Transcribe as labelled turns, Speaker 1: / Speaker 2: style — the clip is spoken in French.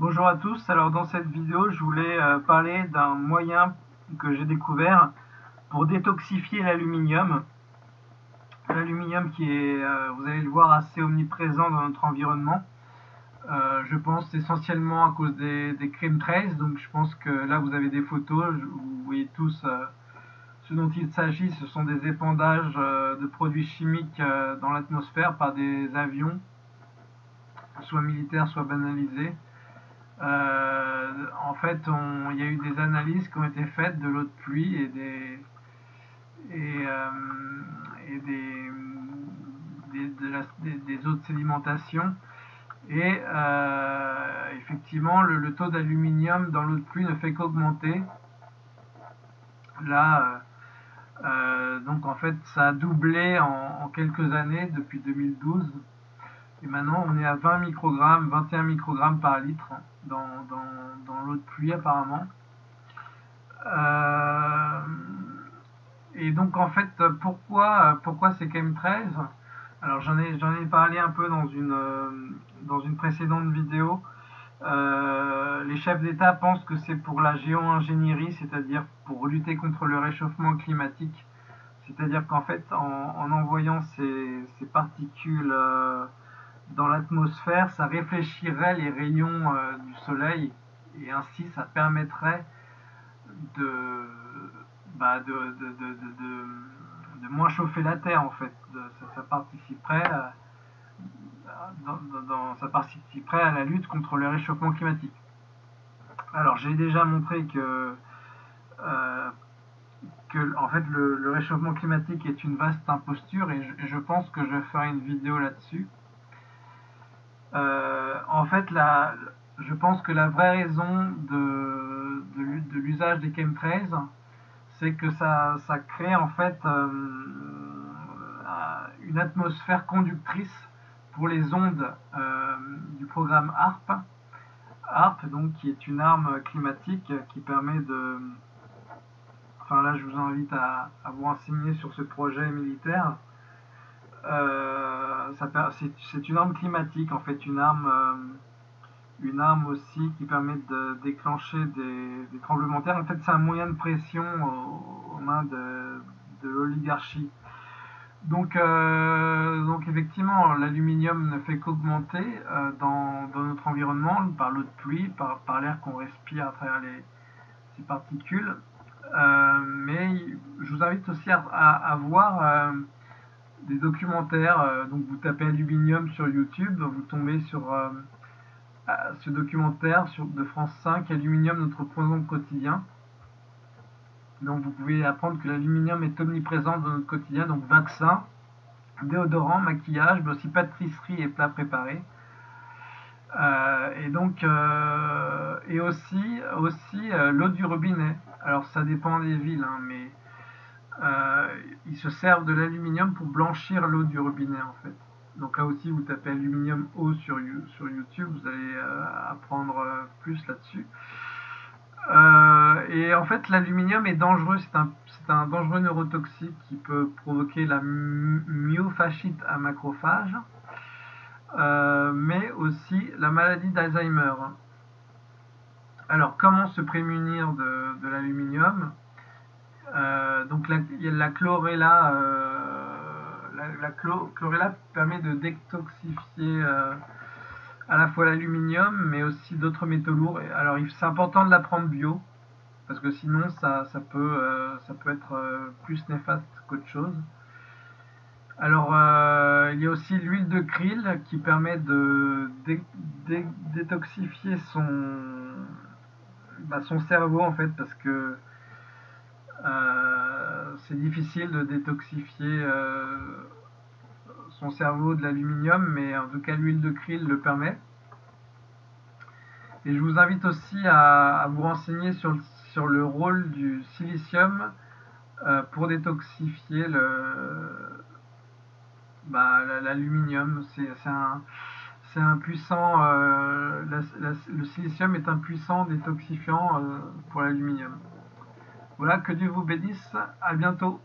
Speaker 1: Bonjour à tous, alors dans cette vidéo je voulais euh, parler d'un moyen que j'ai découvert pour détoxifier l'aluminium. L'aluminium qui est, euh, vous allez le voir, assez omniprésent dans notre environnement. Euh, je pense essentiellement à cause des, des trace, donc je pense que là vous avez des photos, vous voyez tous ce dont il s'agit, ce sont des épandages de produits chimiques dans l'atmosphère par des avions, soit militaires, soit banalisés. Euh, en fait, il y a eu des analyses qui ont été faites de l'eau de pluie et des, et, euh, des, eaux de sédimentation. Et euh, effectivement, le, taux d'aluminium dans l'eau de pluie ne fait qu'augmenter. Là, donc en fait, ça a doublé en quelques années depuis 2012. Et maintenant, on est à 20 microgrammes, 21 microgrammes par litre dans, l'eau de pluie apparemment. Euh, et donc en fait, pourquoi, pourquoi c'est KM13 Alors j'en ai, j'en ai parlé un peu dans une, dans une précédente vidéo. Euh, les chefs d'État pensent que c'est pour la géo-ingénierie, c'est-à-dire pour lutter contre le réchauffement climatique. C'est-à-dire qu'en fait, en, envoyant ces, particules euh, dans l'atmosphère, ça réfléchirait les rayons euh, du soleil et ainsi ça permettrait de, bah de, de, moins chauffer la Terre en fait. Ça, participerait, à, dans, ça participerait à la lutte contre le réchauffement climatique. Alors j'ai déjà montré que, euh, en fait le, réchauffement climatique est une vaste imposture et je pense que je ferai une vidéo là-dessus. Euh, en fait, je pense que la vraie raison de, l'usage des chemtrails, c'est que ça, crée en fait euh, une atmosphère conductrice pour les ondes euh, du programme HARP. HARP, donc, qui est une arme climatique qui permet de... Enfin là, je vous invite à, vous renseigner sur ce projet militaire. Euh, c'est une arme climatique, en fait, une arme, euh, une arme aussi qui permet de déclencher des, tremblements de terre. En fait, c'est un moyen de pression aux, mains de, l'oligarchie. Donc, euh, donc effectivement, l'aluminium ne fait qu'augmenter dans, notre environnement par l'eau de pluie, par, l'air qu'on respire à travers les, ces particules. mais je vous invite aussi à voir des documentaires. Euh, donc vous tapez aluminium sur YouTube, vous tombez sur euh, ce documentaire sur, de France 5, Aluminium, notre poison quotidien. Donc vous pouvez apprendre que l'aluminium est omniprésent dans notre quotidien, donc vaccin, déodorant, maquillage, mais aussi pâtisserie et plats préparés. Euh, et donc et aussi aussi l'eau du robinet. Alors ça dépend des villes, hein, mais ils se servent de l'aluminium pour blanchir l'eau du robinet en fait. Donc là aussi, vous tapez aluminium eau sur, sur YouTube, vous allez euh, apprendre euh, plus là-dessus. et en fait, l'aluminium est dangereux, c'est un, un, dangereux neurotoxique qui peut provoquer la myofascite à macrophage, mais aussi la maladie d'Alzheimer. Alors, comment se prémunir de, de l'aluminium? Euh, donc la, la chlorella, euh, la, chlorella permet de détoxifier euh, à la fois l'aluminium, mais aussi d'autres métaux lourds. Alors c'est important de la prendre bio, parce que sinon ça, peut, ça peut être plus néfaste qu'autre chose. Alors, il y a aussi l'huile de krill qui permet de détoxifier son, bah, son cerveau en fait, parce que c'est difficile de détoxifier euh, son cerveau de l'aluminium, mais en tout cas l'huile de krill le permet. Et je vous invite aussi à, vous renseigner sur sur le, rôle du silicium euh, pour détoxifier bah, l'aluminium. C'est un, un, puissant. le silicium est un puissant détoxifiant pour l'aluminium. Voilà, que Dieu vous bénisse. À bientôt.